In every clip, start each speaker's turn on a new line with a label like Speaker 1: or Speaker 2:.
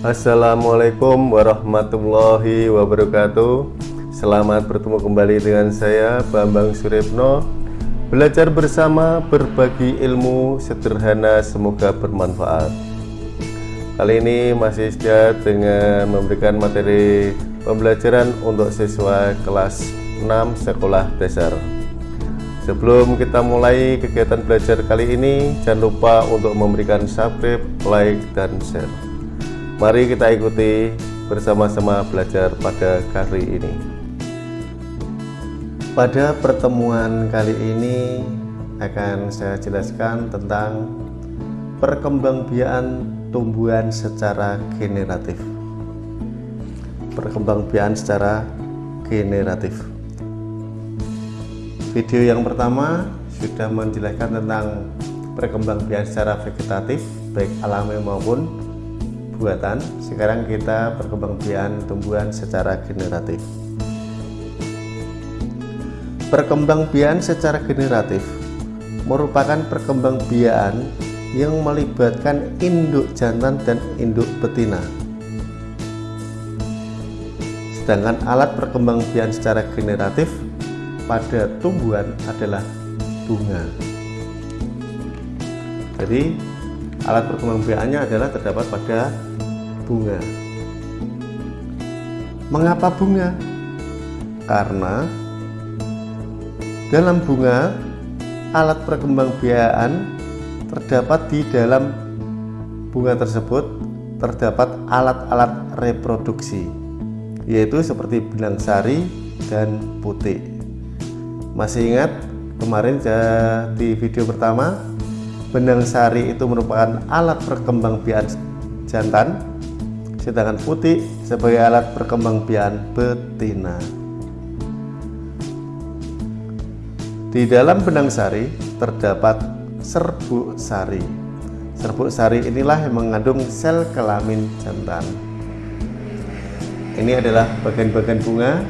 Speaker 1: Assalamualaikum warahmatullahi wabarakatuh. Selamat bertemu kembali dengan saya Bambang Suripno Belajar bersama berbagi ilmu sederhana semoga bermanfaat. Kali ini masih setia dengan memberikan materi pembelajaran untuk siswa kelas 6 sekolah dasar. Sebelum kita mulai kegiatan belajar kali ini, jangan lupa untuk memberikan subscribe, like, dan share. Mari kita ikuti bersama-sama belajar pada kali ini. Pada pertemuan kali ini akan saya jelaskan tentang perkembangbiakan tumbuhan secara generatif. Perkembangbiakan secara generatif. Video yang pertama sudah menjelaskan tentang perkembangbiakan secara vegetatif baik alami maupun buatan. Sekarang kita perkembangbiakan tumbuhan secara generatif. Perkembangbiakan secara generatif merupakan perkembangbiakan yang melibatkan induk jantan dan induk betina. Sedangkan alat perkembangbiakan secara generatif pada tumbuhan adalah bunga. Jadi alat perkembangbiakannya adalah terdapat pada bunga. Mengapa bunga? Karena dalam bunga alat perkembangbiakan terdapat di dalam bunga tersebut terdapat alat-alat reproduksi yaitu seperti benang sari dan putih. Masih ingat kemarin di video pertama benang sari itu merupakan alat perkembangbiakan jantan sedangkan putih sebagai alat perkembangbiakan betina. Di dalam benang sari terdapat serbuk sari. Serbuk sari inilah yang mengandung sel kelamin jantan. Ini adalah bagian-bagian bunga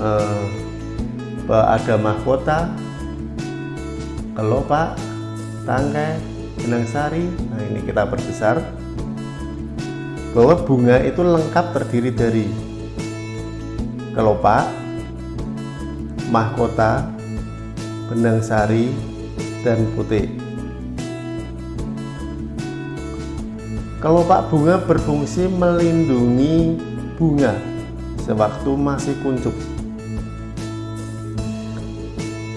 Speaker 1: eh, ada mahkota kelopak tangkai benang sari. Nah ini kita perbesar bahwa bunga itu lengkap terdiri dari kelopak mahkota benang sari dan putih kelopak bunga berfungsi melindungi bunga sewaktu masih kuncup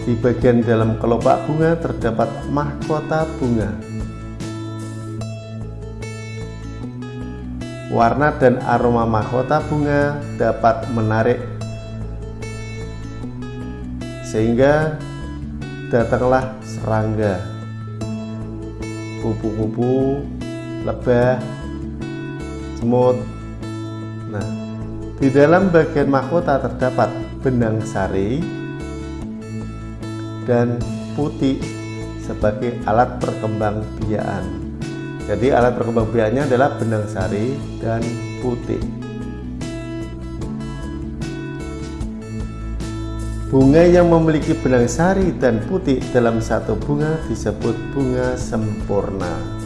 Speaker 1: di bagian dalam kelopak bunga terdapat mahkota bunga. Warna dan aroma mahkota bunga dapat menarik sehingga datanglah serangga, kupu-kupu, lebah, semut. Nah, di dalam bagian mahkota terdapat benang sari dan putih sebagai alat perkembangbiakan. Jadi alat perkembangbiakannya adalah benang sari dan putih. Bunga yang memiliki benang sari dan putih dalam satu bunga disebut bunga sempurna.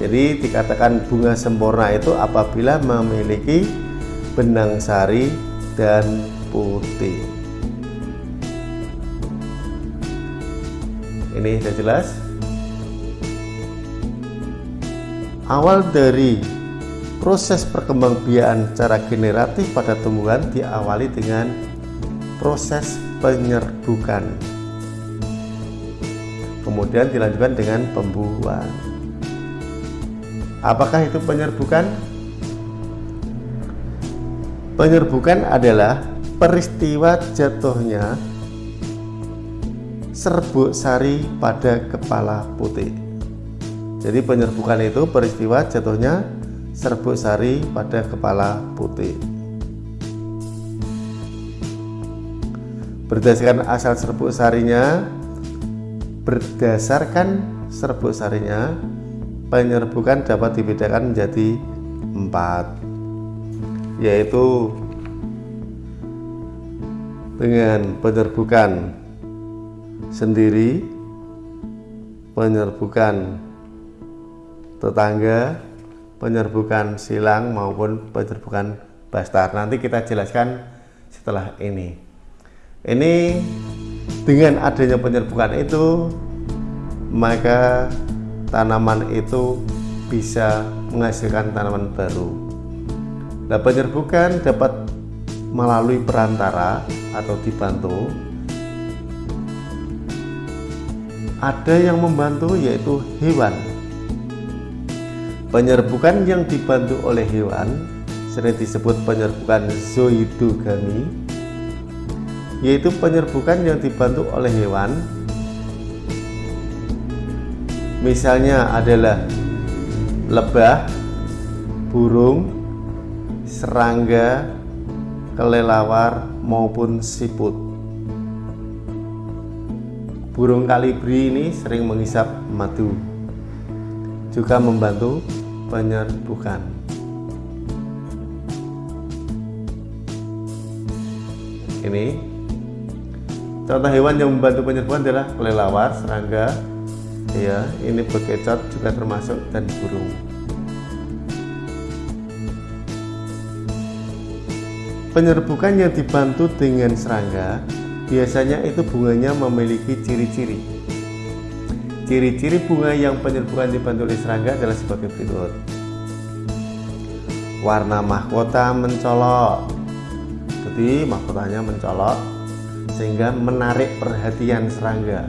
Speaker 1: Jadi dikatakan bunga sempurna itu apabila memiliki benang sari dan putih. Ini sudah jelas. Awal dari proses perkembangbiakan secara generatif pada tumbuhan diawali dengan proses penyerbukan. Kemudian dilanjutkan dengan pembuahan apakah itu penyerbukan? Penyerbukan adalah peristiwa jatuhnya serbuk sari pada kepala putih. Jadi penyerbukan itu peristiwa jatuhnya serbuk sari pada kepala putih. Berdasarkan asal serbuk sarinya, berdasarkan serbuk sarinya, penyerbukan dapat dibedakan menjadi empat, yaitu dengan penyerbukan sendiri penyerbukan tetangga penyerbukan silang maupun penyerbukan bastar. Nanti kita jelaskan setelah ini. Ini dengan adanya penyerbukan itu maka tanaman itu bisa menghasilkan tanaman baru. Nah, penyerbukan dapat melalui perantara atau dibantu. Ada yang membantu yaitu hewan. Penyerbukan yang dibantu oleh hewan sering disebut penyerbukan zoidogami yaitu penyerbukan yang dibantu oleh hewan misalnya adalah lebah, burung, serangga, kelelawar maupun siput burung kalibri ini sering menghisap madu juga membantu penyerbukan. Ini contoh hewan yang membantu penyerbukan adalah kelelawar, serangga ya ini bekecot juga termasuk dan burung. Penyerbukan yang dibantu dengan serangga biasanya itu bunganya memiliki ciri-ciri. Ciri-ciri bunga yang penyerbukan dibantu oleh serangga adalah sebagai berikut. Warna mahkota mencolok. Jadi mahkotanya mencolok sehingga menarik perhatian serangga.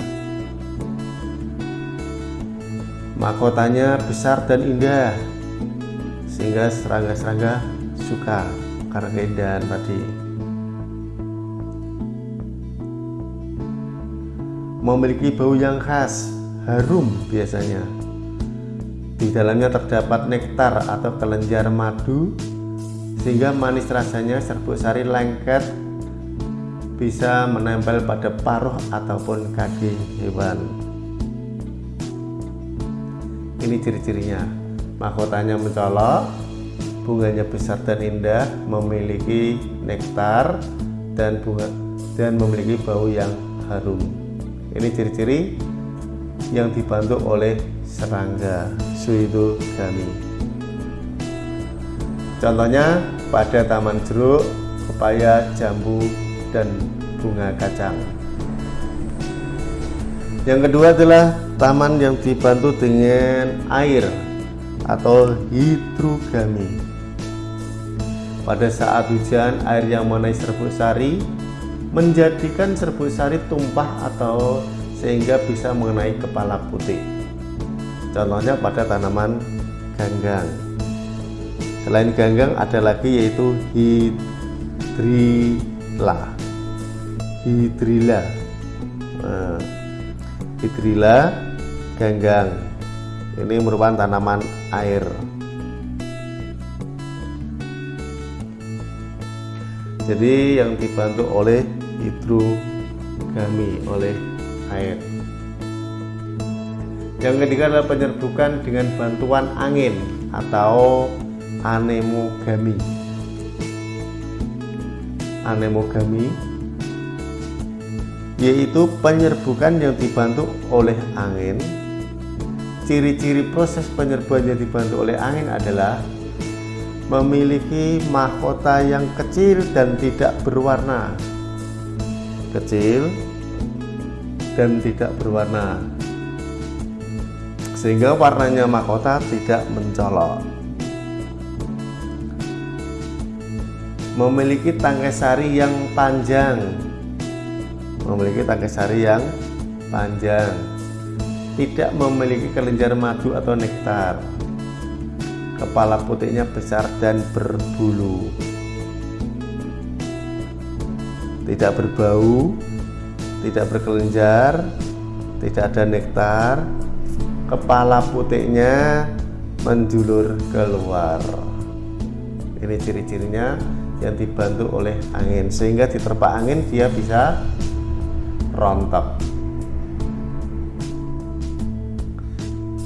Speaker 1: Mahkotanya besar dan indah sehingga serangga-serangga suka karena keindahan tadi memiliki bau yang khas harum biasanya. Di dalamnya terdapat nektar atau kelenjar madu sehingga manis rasanya serbuk sari lengket bisa menempel pada paruh ataupun kaki hewan. Ini ciri-cirinya. Mahkotanya mencolok bunganya besar dan indah memiliki nektar dan bunga dan memiliki bau yang harum ini ciri-ciri yang dibantu oleh serangga suido gami Contohnya pada taman jeruk, pepaya, jambu, dan bunga kacang. Yang kedua adalah taman yang dibantu dengan air atau hidrogami. Pada saat hujan, air yang mengenai serbuk sari menjadikan serbuk sari tumpah atau sehingga bisa mengenai kepala putih. Contohnya pada tanaman ganggang. Selain ganggang ada lagi yaitu hidrilla. Hidrilla. Nah, hidrilla ganggang. Ini merupakan tanaman air. Jadi yang dibantu oleh hidrogami oleh air. Yang ketiga adalah penyerbukan dengan bantuan angin atau anemogami. Anemogami yaitu penyerbukan yang dibantu oleh angin. Ciri-ciri proses penyerbukan yang dibantu oleh angin adalah memiliki mahkota yang kecil dan tidak berwarna kecil dan tidak berwarna. Sehingga warnanya mahkota tidak mencolok. Memiliki tangkai sari yang panjang. Memiliki tangkai sari yang panjang. Tidak memiliki kelenjar madu atau nektar. Kepala putihnya besar dan berbulu tidak berbau tidak berkelenjar tidak ada nektar. Kepala putihnya menjulur keluar. Ini ciri-cirinya yang dibantu oleh angin. Sehingga diterpa angin dia bisa rontok.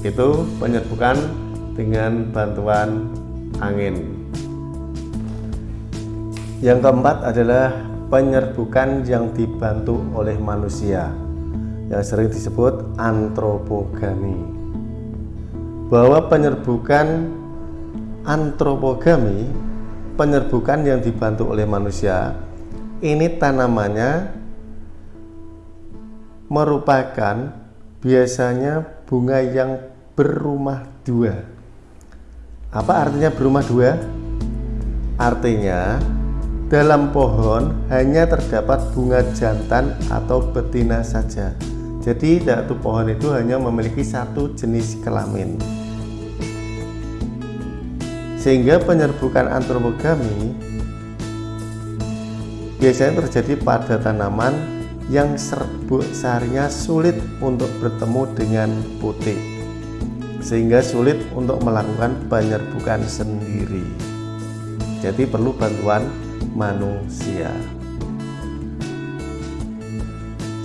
Speaker 1: Itu penyerbukan dengan bantuan angin. Yang keempat adalah penyerbukan yang dibantu oleh manusia yang sering disebut antropogami bahwa penyerbukan antropogami penyerbukan yang dibantu oleh manusia ini tanamannya merupakan biasanya bunga yang berumah dua apa artinya berumah dua? artinya dalam pohon hanya terdapat bunga jantan atau betina saja. Jadi satu pohon itu hanya memiliki satu jenis kelamin. Sehingga penyerbukan antropogami biasanya terjadi pada tanaman yang serbuk sarinya sulit untuk bertemu dengan putih sehingga sulit untuk melakukan penyerbukan sendiri. Jadi perlu bantuan manusia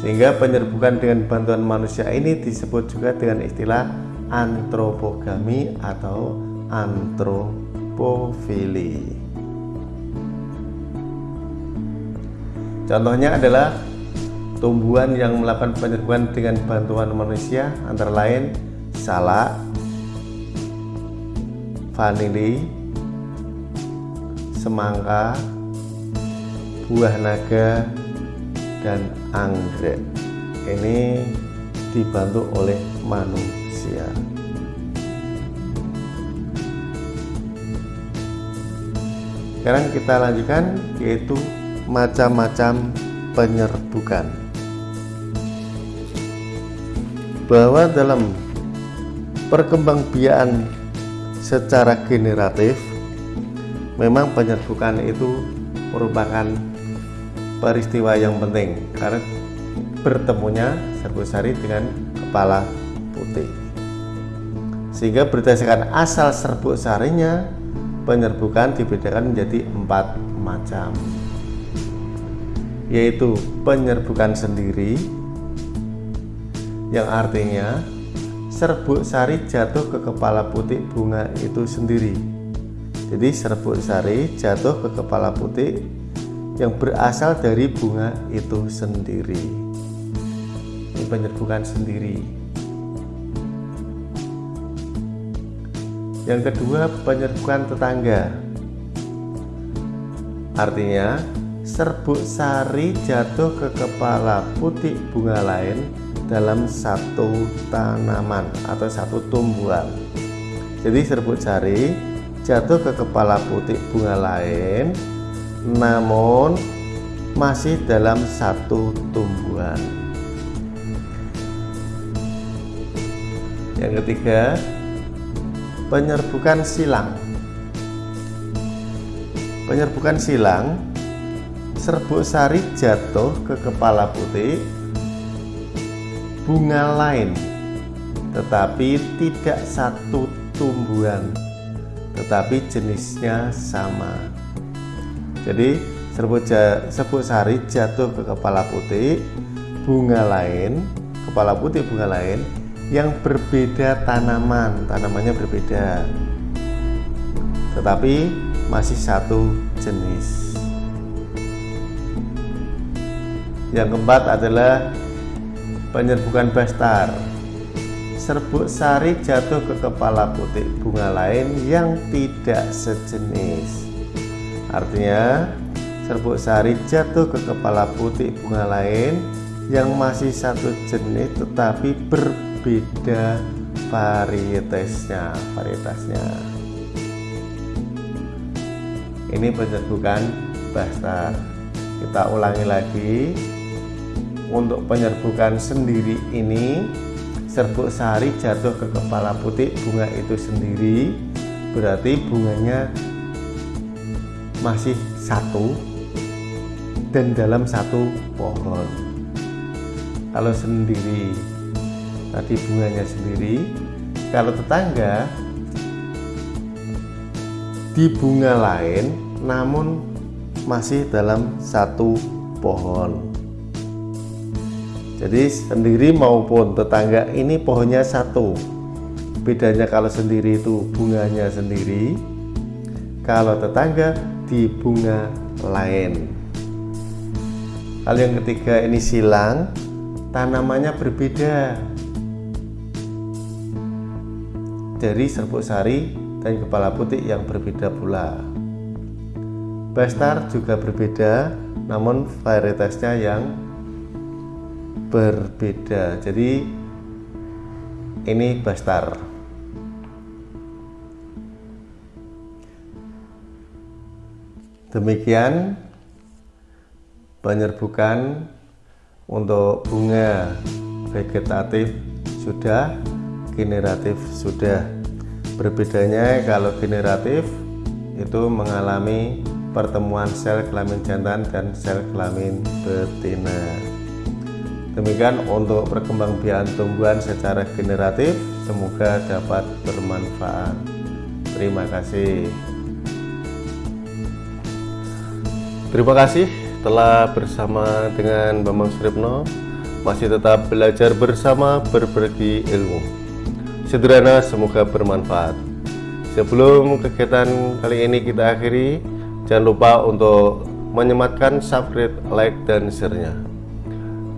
Speaker 1: sehingga penyerbukan dengan bantuan manusia ini disebut juga dengan istilah antropogami atau antropogami hipofili. Contohnya adalah tumbuhan yang melakukan penyerbukan dengan bantuan manusia antara lain salak, vanili, semangka, buah naga, dan anggrek. Ini dibantu oleh manusia. sekarang kita lanjutkan yaitu macam-macam penyerbukan bahwa dalam perkembangbiakan secara generatif memang penyerbukan itu merupakan peristiwa yang penting. Karena bertemunya serbuk sari dengan kepala putih. Sehingga berdasarkan asal serbuk sarinya penyerbukan dibedakan menjadi empat macam. Yaitu penyerbukan sendiri yang artinya serbuk sari jatuh ke kepala putih bunga itu sendiri. Jadi serbuk sari jatuh ke kepala putih yang berasal dari bunga itu sendiri ini penyerbukan sendiri Yang kedua, penyerbukan tetangga. Artinya, serbuk sari jatuh ke kepala putih bunga lain dalam satu tanaman atau satu tumbuhan. Jadi serbuk sari jatuh ke kepala putih bunga lain namun masih dalam satu tumbuhan. Yang ketiga, penyerbukan silang penyerbukan silang serbuk sari jatuh ke kepala putih bunga lain tetapi tidak satu tumbuhan tetapi jenisnya sama jadi serbuk, serbuk sari jatuh ke kepala putih bunga lain kepala putih bunga lain yang berbeda tanaman. Tanamannya berbeda. Tetapi masih satu jenis. Yang keempat adalah penyerbukan bastar. Serbuk sari jatuh ke kepala putih bunga lain yang tidak sejenis artinya serbuk sari jatuh ke kepala putih bunga lain yang masih satu jenis tetapi berbeda beda varietasnya varietasnya. Ini penyerbukan bahasa kita ulangi lagi. Untuk penyerbukan sendiri ini serbuk sari jatuh ke kepala putih bunga itu sendiri. Berarti bunganya masih satu dan dalam satu pohon. Kalau sendiri tadi bunganya sendiri kalau tetangga di bunga lain namun masih dalam satu pohon. Jadi sendiri maupun tetangga ini pohonnya satu. Bedanya kalau sendiri itu bunganya sendiri kalau tetangga di bunga lain kalau yang ketiga ini silang tanamannya berbeda dari serbuk sari dan kepala putih yang berbeda pula. Bestar juga berbeda, namun varietasnya yang berbeda. Jadi ini Bestar. Demikian penyerbukan untuk bunga vegetatif sudah, generatif sudah. Berbedanya kalau generatif itu mengalami pertemuan sel kelamin jantan dan sel kelamin betina. Demikian untuk perkembangbiakan tumbuhan secara generatif, semoga dapat bermanfaat. Terima kasih. Terima kasih telah bersama dengan Bambang Suripno masih tetap belajar bersama berbagi ilmu. Sederhana semoga bermanfaat. Sebelum kegiatan kali ini kita akhiri, jangan lupa untuk menyematkan subscribe, like, dan share-nya.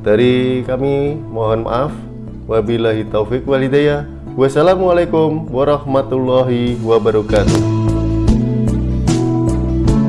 Speaker 1: Dari kami mohon maaf. Wabillahi taufik walhidayah. Wassalamualaikum warahmatullahi wabarakatuh.